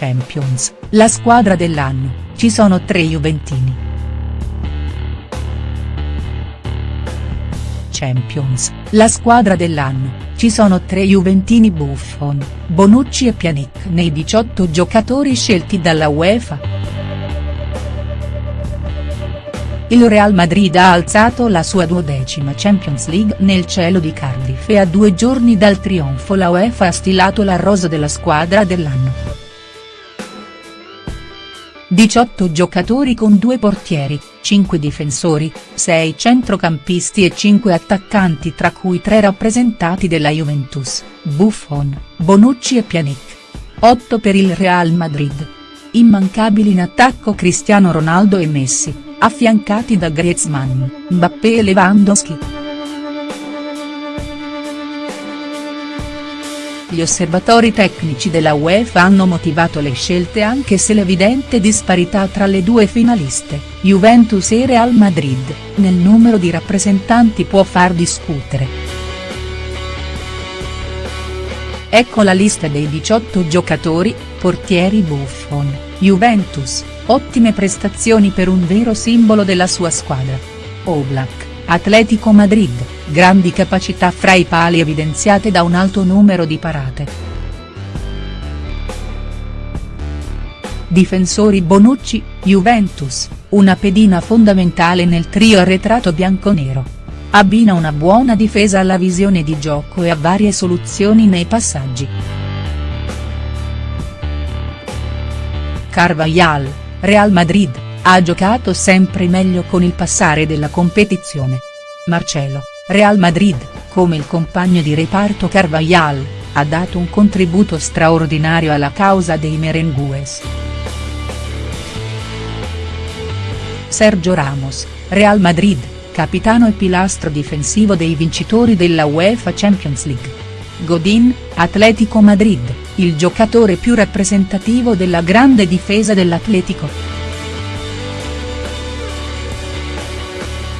Champions, la squadra dell'anno, ci sono tre Juventini. Champions, la squadra dell'anno, ci sono tre Juventini Buffon, Bonucci e Pjanic nei 18 giocatori scelti dalla UEFA. Il Real Madrid ha alzato la sua duodecima Champions League nel cielo di Cardiff e a due giorni dal trionfo la UEFA ha stilato la rosa della squadra dell'anno. 18 giocatori con due portieri, 5 difensori, 6 centrocampisti e 5 attaccanti tra cui 3 rappresentati della Juventus, Buffon, Bonucci e Pjanic. 8 per il Real Madrid. Immancabili in attacco Cristiano Ronaldo e Messi affiancati da Griezmann, Mbappé e Lewandowski. Gli osservatori tecnici della UEFA hanno motivato le scelte anche se l'evidente disparità tra le due finaliste, Juventus e Real Madrid, nel numero di rappresentanti può far discutere. Ecco la lista dei 18 giocatori, portieri Buffon, Juventus, Ottime prestazioni per un vero simbolo della sua squadra. Oblak, Atletico Madrid, grandi capacità fra i pali evidenziate da un alto numero di parate. Difensori Bonucci, Juventus, una pedina fondamentale nel trio arretrato bianconero. Abbina una buona difesa alla visione di gioco e a varie soluzioni nei passaggi. Carvajal, Real Madrid, ha giocato sempre meglio con il passare della competizione. Marcelo, Real Madrid, come il compagno di reparto Carvajal, ha dato un contributo straordinario alla causa dei merengues. Sergio Ramos, Real Madrid, capitano e pilastro difensivo dei vincitori della UEFA Champions League. Godin, Atletico Madrid, il giocatore più rappresentativo della grande difesa dell'Atletico.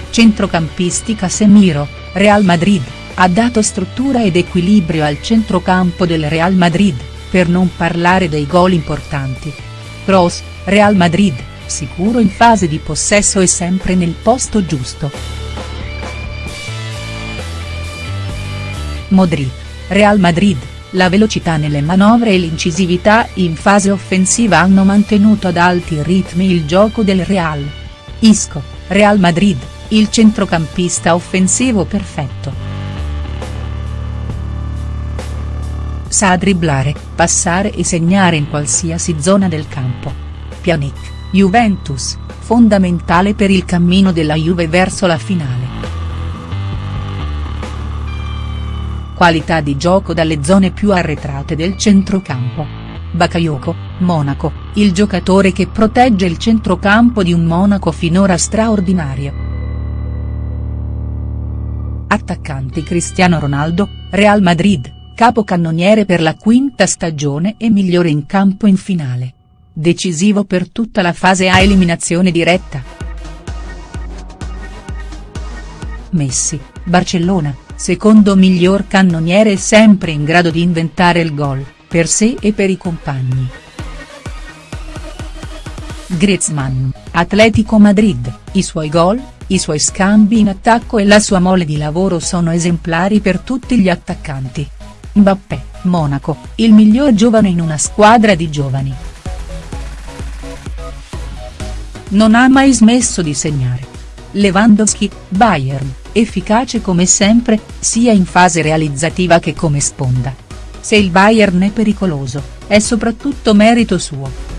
Centrocampisti Casemiro, Real Madrid, ha dato struttura ed equilibrio al centrocampo del Real Madrid, per non parlare dei gol importanti. Kroos, Real Madrid, sicuro in fase di possesso e sempre nel posto giusto. Modric, Real Madrid, la velocità nelle manovre e l'incisività in fase offensiva hanno mantenuto ad alti ritmi il gioco del Real. Isco, Real Madrid, il centrocampista offensivo perfetto. Sa dribblare, passare e segnare in qualsiasi zona del campo. Pjanic, Juventus, fondamentale per il cammino della Juve verso la finale. qualità di gioco dalle zone più arretrate del centrocampo. Bakayoko, Monaco, il giocatore che protegge il centrocampo di un Monaco finora straordinario. Attaccanti Cristiano Ronaldo, Real Madrid, capocannoniere per la quinta stagione e migliore in campo in finale. Decisivo per tutta la fase a eliminazione diretta. Messi, Barcellona, secondo miglior cannoniere sempre in grado di inventare il gol, per sé e per i compagni. Griezmann, Atletico Madrid, i suoi gol, i suoi scambi in attacco e la sua mole di lavoro sono esemplari per tutti gli attaccanti. Mbappé, Monaco, il miglior giovane in una squadra di giovani. Non ha mai smesso di segnare. Lewandowski, Bayern, efficace come sempre, sia in fase realizzativa che come sponda. Se il Bayern è pericoloso, è soprattutto merito suo.